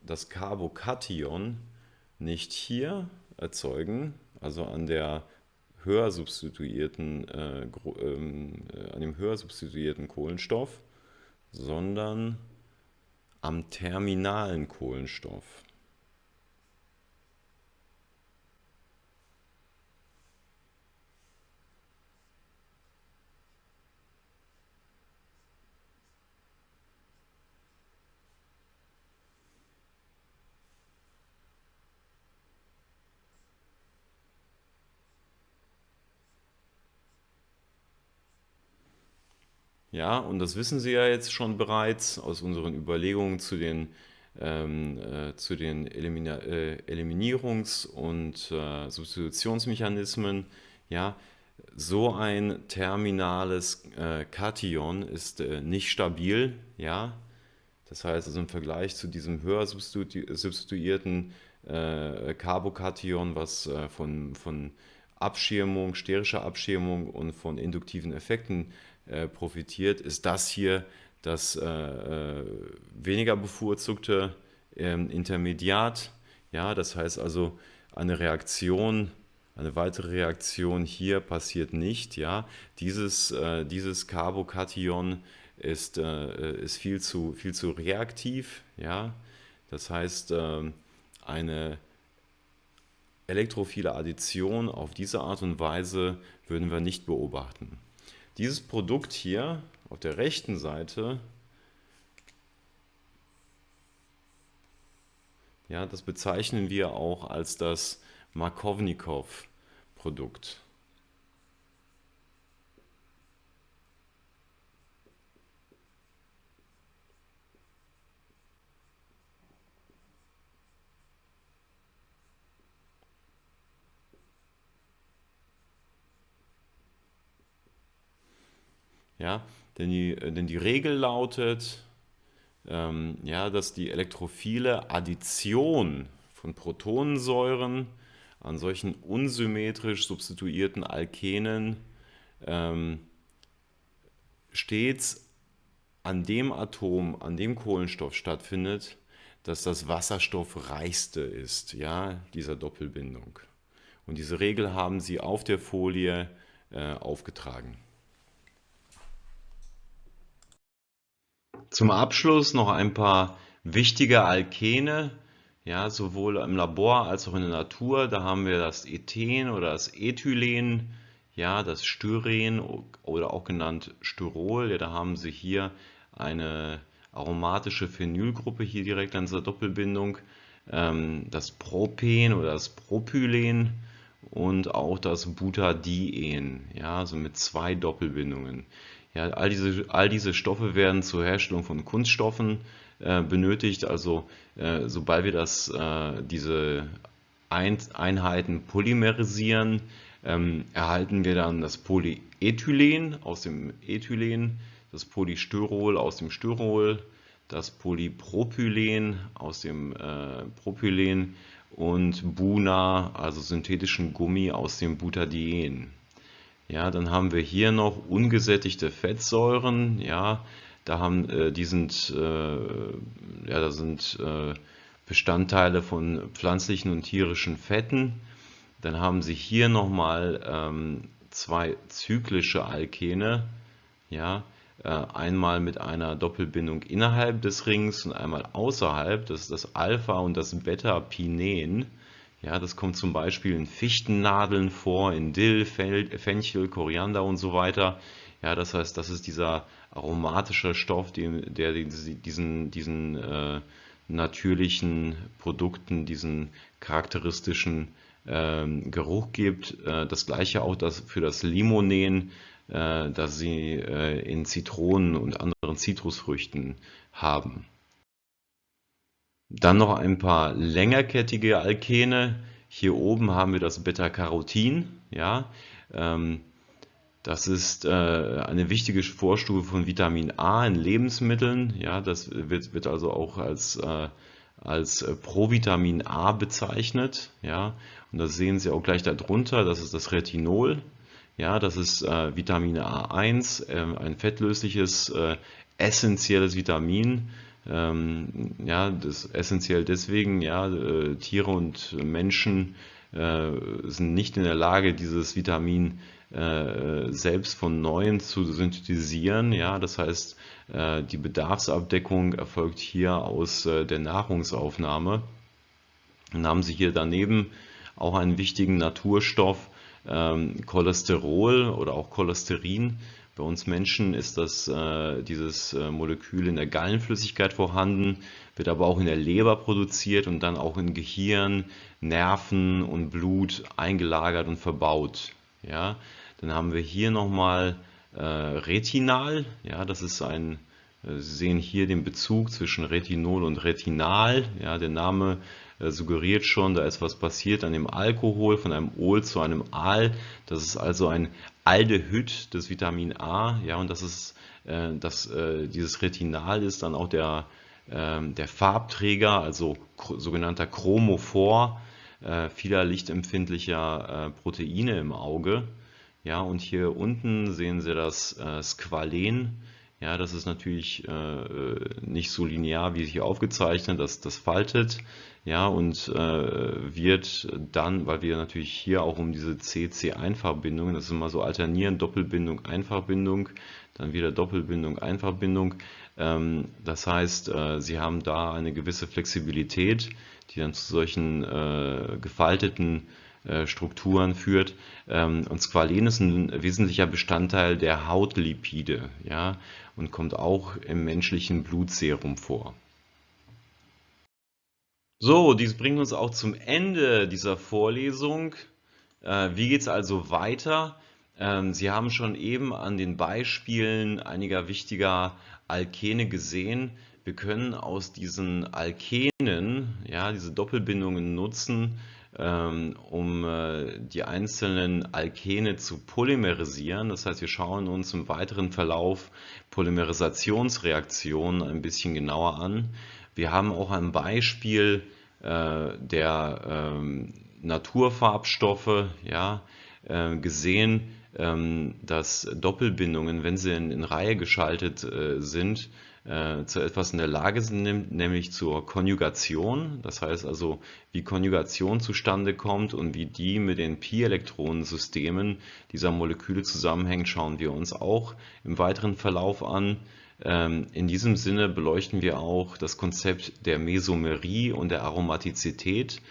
das Carbokation nicht hier erzeugen, also an der höher substituierten, äh, ähm, äh, an dem höher substituierten Kohlenstoff, sondern am terminalen Kohlenstoff. Ja, und das wissen Sie ja jetzt schon bereits aus unseren Überlegungen zu den, ähm, äh, zu den Elimina äh, Eliminierungs- und äh, Substitutionsmechanismen. Ja, so ein terminales äh, Kation ist äh, nicht stabil. Ja, das heißt also im Vergleich zu diesem höher substitu substituierten äh, Carbokation, was von, von Abschirmung, sterischer Abschirmung und von induktiven Effekten äh, profitiert, ist das hier das äh, äh, weniger bevorzugte ähm, Intermediat. Ja, das heißt also, eine Reaktion, eine weitere Reaktion hier passiert nicht. Ja, dieses, äh, dieses Carbokation ist, äh, ist viel, zu, viel zu reaktiv. Ja, Das heißt, ähm, eine elektrophile Addition auf diese Art und Weise würden wir nicht beobachten. Dieses Produkt hier auf der rechten Seite, ja, das bezeichnen wir auch als das Markovnikov-Produkt. Ja, denn, die, äh, denn die Regel lautet, ähm, ja, dass die elektrophile Addition von Protonensäuren an solchen unsymmetrisch substituierten Alkenen ähm, stets an dem Atom, an dem Kohlenstoff stattfindet, dass das wasserstoffreichste ist, ja, dieser Doppelbindung. Und diese Regel haben Sie auf der Folie äh, aufgetragen. Zum Abschluss noch ein paar wichtige Alkene, ja, sowohl im Labor als auch in der Natur. Da haben wir das Ethen oder das Ethylen, ja, das Styren oder auch genannt Styrol. Ja, da haben Sie hier eine aromatische Phenylgruppe hier direkt an dieser Doppelbindung. Ähm, das Propen oder das Propylen und auch das Butadien, ja, also mit zwei Doppelbindungen. Ja, all, diese, all diese Stoffe werden zur Herstellung von Kunststoffen äh, benötigt. Also äh, sobald wir das, äh, diese Ein Einheiten polymerisieren, ähm, erhalten wir dann das Polyethylen aus dem Ethylen, das Polystyrol aus dem Styrol, das Polypropylen aus dem äh, Propylen und Buna, also synthetischen Gummi aus dem Butadien. Ja, dann haben wir hier noch ungesättigte Fettsäuren. Ja, da haben, äh, die sind, äh, ja, da sind äh, Bestandteile von pflanzlichen und tierischen Fetten. Dann haben Sie hier nochmal ähm, zwei zyklische Alkene. Ja, äh, einmal mit einer Doppelbindung innerhalb des Rings und einmal außerhalb. Das ist das Alpha- und das Beta-Pinen. Ja, das kommt zum Beispiel in Fichtennadeln vor, in Dill, Fenchel, Koriander und so weiter. Ja, das heißt, das ist dieser aromatische Stoff, der diesen, diesen äh, natürlichen Produkten diesen charakteristischen äh, Geruch gibt. Äh, das gleiche auch das für das Limonen, äh, das sie äh, in Zitronen und anderen Zitrusfrüchten haben. Dann noch ein paar längerkettige Alkene. Hier oben haben wir das Beta-Carotin. Ja, ähm, das ist äh, eine wichtige Vorstufe von Vitamin A in Lebensmitteln. Ja, das wird, wird also auch als, äh, als Provitamin A bezeichnet. Ja, und das sehen Sie auch gleich darunter. Das ist das Retinol. Ja, das ist äh, Vitamin A1, äh, ein fettlösliches, äh, essentielles Vitamin ähm, ja, das essentiell deswegen, ja, äh, Tiere und Menschen äh, sind nicht in der Lage, dieses Vitamin äh, selbst von neuem zu synthetisieren. Ja, das heißt, äh, die Bedarfsabdeckung erfolgt hier aus äh, der Nahrungsaufnahme. Dann haben Sie hier daneben auch einen wichtigen Naturstoff, ähm, Cholesterol oder auch Cholesterin. Bei uns Menschen ist das, äh, dieses äh, Molekül in der Gallenflüssigkeit vorhanden, wird aber auch in der Leber produziert und dann auch in Gehirn, Nerven und Blut eingelagert und verbaut. Ja? Dann haben wir hier nochmal äh, Retinal. Ja, das ist ein, äh, Sie sehen hier den Bezug zwischen Retinol und Retinal. Ja, der Name äh, suggeriert schon, da ist was passiert an dem Alkohol, von einem Ol zu einem Al. Das ist also ein Aldehyd des Vitamin A. Ja, und das ist, äh, das, äh, dieses Retinal ist dann auch der, äh, der Farbträger, also sogenannter Chromophor äh, vieler lichtempfindlicher äh, Proteine im Auge. Ja, und hier unten sehen Sie das Squalen. Ja, das ist natürlich äh, nicht so linear wie hier aufgezeichnet, das, das faltet. Ja, und äh, wird dann, weil wir natürlich hier auch um diese CC-Einfachbindungen, das ist immer so alternieren, Doppelbindung, Einfachbindung, dann wieder Doppelbindung, Einfachbindung. Ähm, das heißt, äh, Sie haben da eine gewisse Flexibilität, die dann zu solchen äh, gefalteten äh, Strukturen führt. Ähm, und Squalen ist ein wesentlicher Bestandteil der Hautlipide ja, und kommt auch im menschlichen Blutserum vor. So, dies bringt uns auch zum Ende dieser Vorlesung. Äh, wie geht es also weiter? Ähm, Sie haben schon eben an den Beispielen einiger wichtiger Alkene gesehen, wir können aus diesen Alkenen, ja, diese Doppelbindungen nutzen, um äh, die einzelnen Alkene zu polymerisieren. Das heißt, wir schauen uns im weiteren Verlauf Polymerisationsreaktionen ein bisschen genauer an. Wir haben auch ein Beispiel äh, der ähm, Naturfarbstoffe ja, äh, gesehen, ähm, dass Doppelbindungen, wenn sie in Reihe geschaltet sind, äh, zu etwas in der Lage sind, nämlich zur Konjugation. Das heißt also, wie Konjugation zustande kommt und wie die mit den Pi-Elektronensystemen dieser Moleküle zusammenhängt, schauen wir uns auch im weiteren Verlauf an. Ähm, in diesem Sinne beleuchten wir auch das Konzept der Mesomerie und der Aromatizität,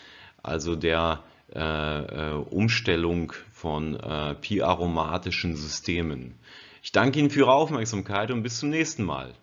also der äh, äh, Umstellung von äh, pi-aromatischen Systemen. Ich danke Ihnen für Ihre Aufmerksamkeit und bis zum nächsten Mal.